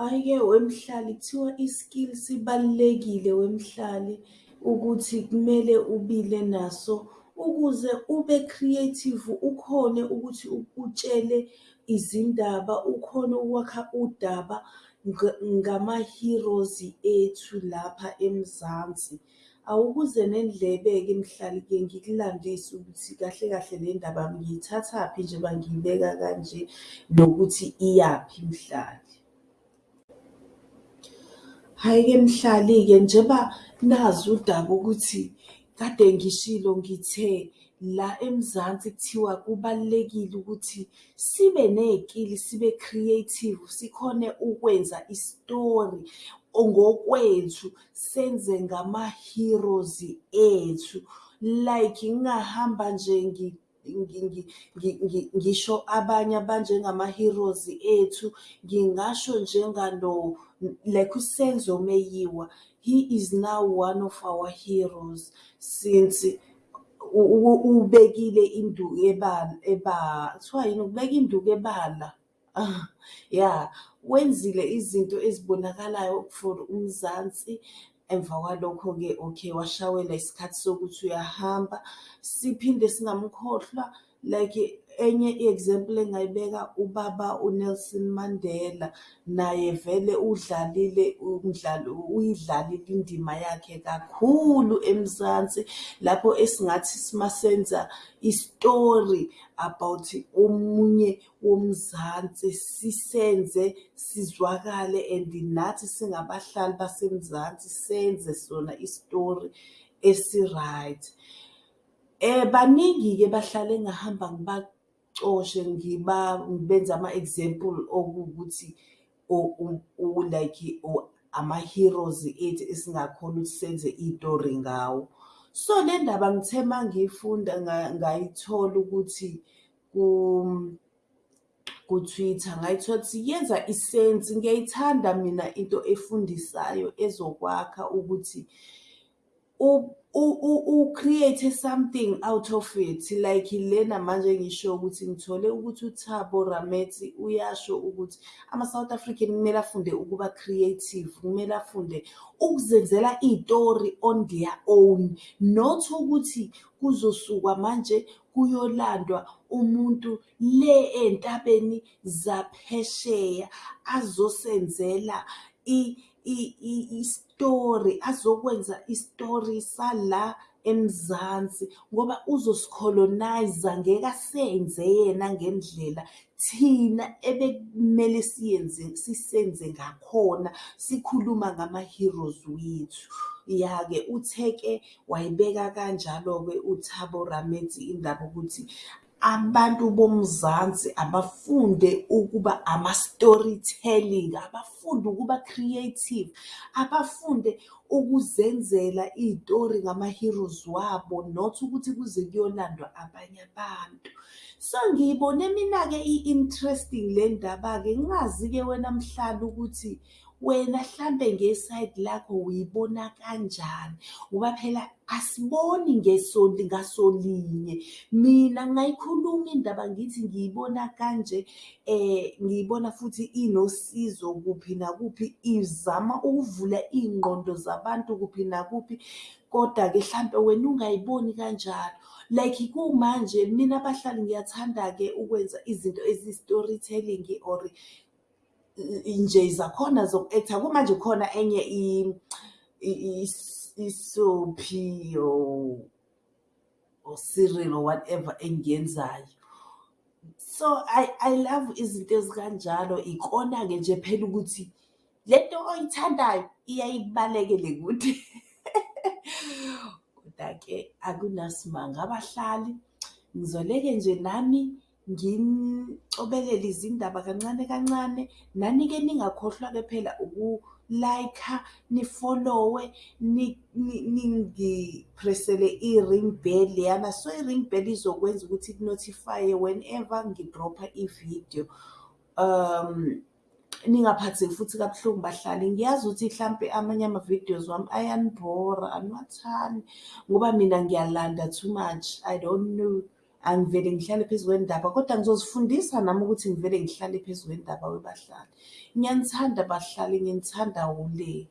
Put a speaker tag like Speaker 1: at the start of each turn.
Speaker 1: Hhayi-ke wemhlali kuthiwa i-skill sibalulekile wemhlali ukuthi kumele ubile naso ukuze ube creative, ukhone ukuthi utshele izindaba, ukhone ukwakha udaba ngama-heroes ethu lapha eMzansi. Awukuze nendlebe-ke mhlali-ke ngikulandise ukuthi kahle kahle le ndaba ngiyithathaphi njengoba ngiyibeka kanje nokuthi iyaphi mhlali. Hhayi-ke mhlali-ke njengoba nazi udaba ukuthi kade ngishilo ngithe la eMzansi kuthiwa kubalulekile ukuthi sibe ney'kili, sibe creative, sikhone ukwenza isitori ngokwethu senze ngama-heroes ethu. Like ngingahamba nje ngisho abanye abanjengama-heroes ethu, ngingasho njengalo like uSenzo Meyiwa, he is now one of our heroes since ubekile induku kuthiwa yini? Ukubeka induku ebala ya, wenzile izinto ezibonakalayo for uMzansi. Emva kwalokho-ke okay, washawelwa isikhathi sokuthi uyahamba. Siphinde singamkhohlwa like enye i-example engingayibeka ubaba uNelson Mandela, naye vele udlalile umdlalo, uyidlalile indima yakhe kakhulu eMzansi lapho esingathi masenza isitori about omunye woMzansi sisenze sizwakale and nathi singabahlali baseMzansi senze sona isitori esi-right. Baningi-ke bahlali engahamba ngibacoshe ngibenze ama-example okuwukuthi like ama-heroes ethu esingakhona ukuthi senze iy'tori ngawo. So le ndaba ngithe mangiyifunda ngayithola ukuthi ku-Twitter ngayithola ukuthi yenza isensi. Ngiyayithanda mina into efundisayo ezokwakha ukuthi u-create-e something out of it. Like lena manje engisho ukuthi ngithole ukuthi uThabo Ramethi uyasho ukuthi ama-South African kumele afunde ukuba creative, kumele afunde ukuzenzela iy'tori on their own. Not ukuthi kuzosukwa manje kuyolandwa umuntu le ey'ntabeni zaphesheya azosenzela isitori, azokwenza isitori sala eMzansi ngoba uzosikholonayiza ngeke asenze yena ngendlela thina ebekumele sisenze ngakhona sikhuluma ngama-heroes wethu. Ya-ke uthe-ke wayibeka kanjalo-ke uThabo Ramethi indaba ukuthi abantu boMzansi abafunde ukuba ama-storytelling, abafunde ukuba creative, abafunde ukuzenzela iy'tori ngama-heroes wabo not ukuthi kuze kuyolandwa abanye abantu. So ngiyibone mina-ke i-interesting le ndaba-ke ngingazi-ke wena mhlali ukuthi wena hlampe ngesayidi lakho uyibona kanjani ngoba phela asiboni ngasolinye. Mina ngayikhuluma indaba ngithi ngiyibona kanje ngiyibona futhi inosizo kuphi nakuphi, izama ukuvula iy'ngqondo zabantu kuphi nakuphi. Koda-ke hlampe wena ungayiboni kanjalo. Like kumanje mina bahlali ngiyathanda-ke ukwenza izinto eziyi-storytelling or nje zakhona zoku-act-a. Kumanje kukhona enye i-soapie or serial or whatever engiyenzayo. So I love izinto ezikanjalo. Ikona-ke nje phela ukuthi le nto oyithandayo iyaye ikubalekele kude. Koda-ke akunasimanga abahlali, ngizoleke nje nami nginicobelele izindaba kancane kancane. Nani-ke ningakhohlwa-ke phela uku-like-a, nifolowe, ningiphressele i-ring bell leyana. So i-ring bell izokwenza ukuthi iku-notify-e whenever ngidropha ividiyo. Ningaphatheki futhi kabuhlungu bahlali, ngiyazi ukuthi hlampe amanye ama-videos wami ayanibhora aniwathandi ngoba mina ngiyalanda too much, I don't know angivele ngihlale phezu kwendaba kodwa ngizozifundisa nami ukuthi ngivele ngihlale phezu kwendaba webahlali. Ngiyanithanda bahlali, nginithanda ule.